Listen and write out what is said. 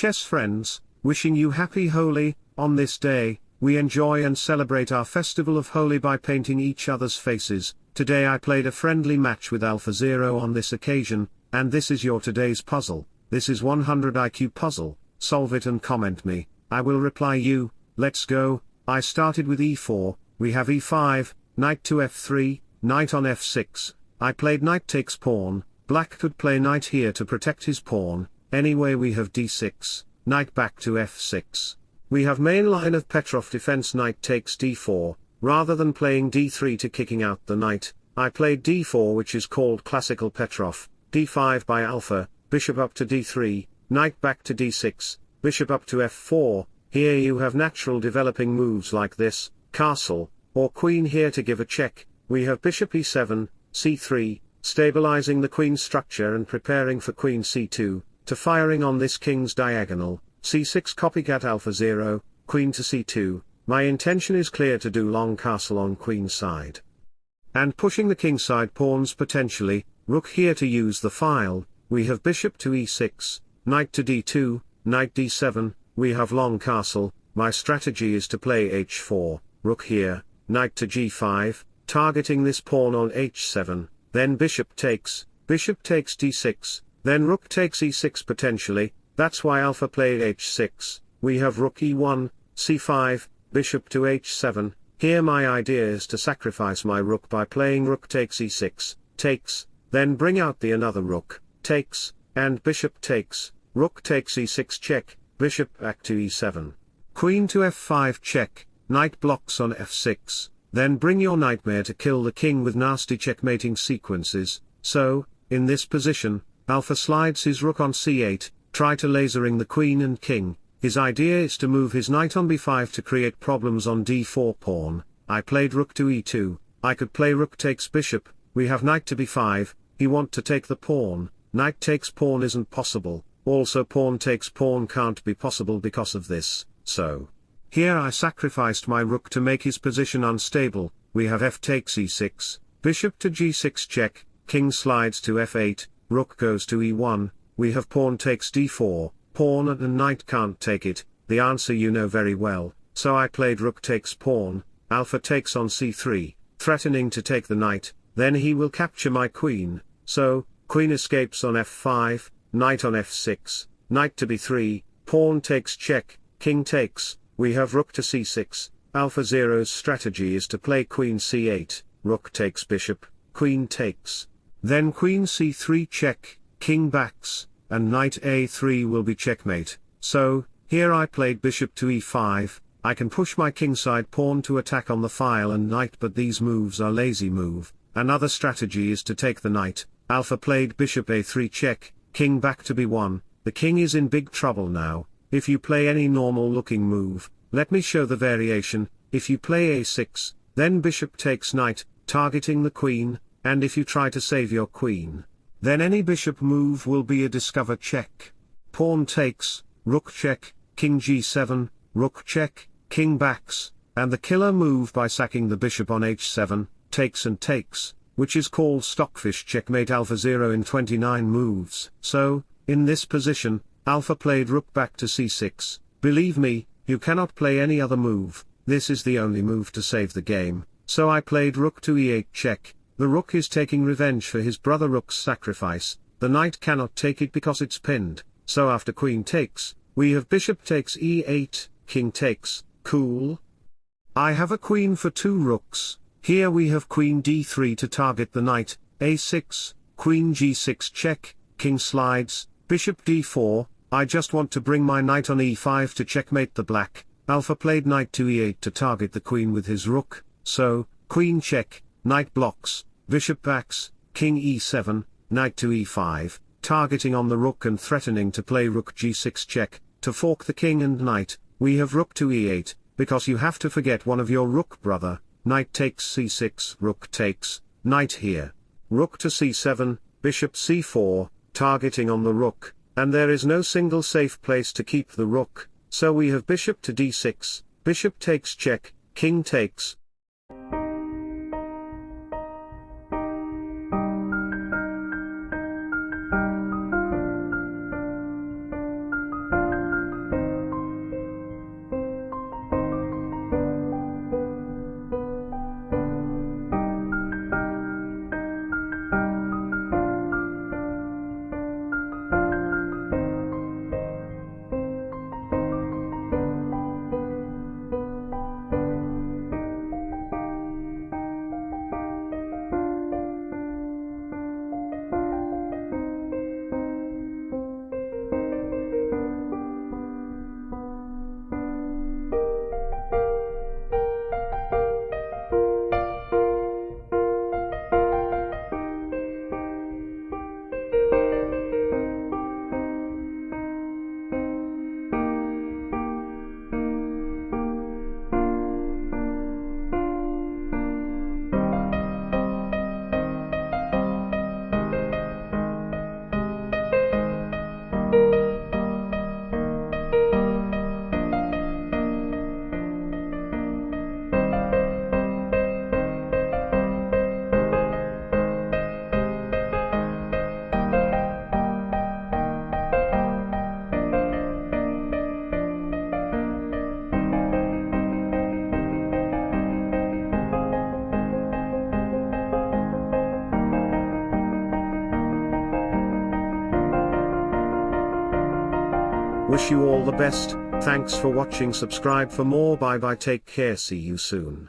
chess friends, wishing you happy Holi, on this day, we enjoy and celebrate our festival of Holi by painting each other's faces, today I played a friendly match with Alpha Zero on this occasion, and this is your today's puzzle, this is 100 IQ puzzle, solve it and comment me, I will reply you, let's go, I started with e4, we have e5, knight to f3, knight on f6, I played knight takes pawn, black could play knight here to protect his pawn, anyway we have d6, knight back to f6. We have main line of Petrov defense knight takes d4, rather than playing d3 to kicking out the knight, I played d4 which is called classical Petrov, d5 by alpha, bishop up to d3, knight back to d6, bishop up to f4, here you have natural developing moves like this, castle, or queen here to give a check, we have bishop e7, c3, stabilizing the queen structure and preparing for queen c2, to firing on this king's diagonal, c6 copycat alpha 0, queen to c2, my intention is clear to do long castle on queen side. And pushing the king side pawns potentially, rook here to use the file, we have bishop to e6, knight to d2, knight d7, we have long castle, my strategy is to play h4, rook here, knight to g5, targeting this pawn on h7, then bishop takes, bishop takes d6, then rook takes e6 potentially, that's why alpha played h6, we have rook e1, c5, bishop to h7, here my idea is to sacrifice my rook by playing rook takes e6, takes, then bring out the another rook, takes, and bishop takes, rook takes e6 check, bishop back to e7. Queen to f5 check, knight blocks on f6, then bring your nightmare to kill the king with nasty checkmating sequences, so, in this position, Alpha slides his rook on c8, try to lasering the queen and king, his idea is to move his knight on b5 to create problems on d4 pawn, I played rook to e2, I could play rook takes bishop, we have knight to b5, he want to take the pawn, knight takes pawn isn't possible, also pawn takes pawn can't be possible because of this, so. Here I sacrificed my rook to make his position unstable, we have f takes e6, bishop to g6 check, king slides to f8, rook goes to e1, we have pawn takes d4, pawn and knight can't take it, the answer you know very well, so I played rook takes pawn, alpha takes on c3, threatening to take the knight, then he will capture my queen, so, queen escapes on f5, knight on f6, knight to b3, pawn takes check, king takes, we have rook to c6, alpha zero's strategy is to play queen c8, rook takes bishop, queen takes, then queen c3 check, king backs, and knight a3 will be checkmate, so, here I played bishop to e5, I can push my kingside pawn to attack on the file and knight but these moves are lazy move, another strategy is to take the knight, alpha played bishop a3 check, king back to b1, the king is in big trouble now, if you play any normal looking move, let me show the variation, if you play a6, then bishop takes knight, targeting the queen, and if you try to save your queen, then any bishop move will be a discover check. Pawn takes, rook check, king g7, rook check, king backs, and the killer move by sacking the bishop on h7, takes and takes, which is called stockfish checkmate alpha 0 in 29 moves. So, in this position, alpha played rook back to c6, believe me, you cannot play any other move, this is the only move to save the game, so I played rook to e8 check, the rook is taking revenge for his brother rook's sacrifice, the knight cannot take it because it's pinned, so after queen takes, we have bishop takes e8, king takes, cool. I have a queen for two rooks, here we have queen d3 to target the knight, a6, queen g6 check, king slides, bishop d4, I just want to bring my knight on e5 to checkmate the black, alpha played knight to e8 to target the queen with his rook, so, queen check, knight blocks, bishop backs, king e7, knight to e5, targeting on the rook and threatening to play rook g6 check, to fork the king and knight, we have rook to e8, because you have to forget one of your rook brother, knight takes c6, rook takes, knight here. Rook to c7, bishop c4, targeting on the rook, and there is no single safe place to keep the rook, so we have bishop to d6, bishop takes check, king takes, Wish you all the best, thanks for watching. Subscribe for more. Bye bye. Take care. See you soon.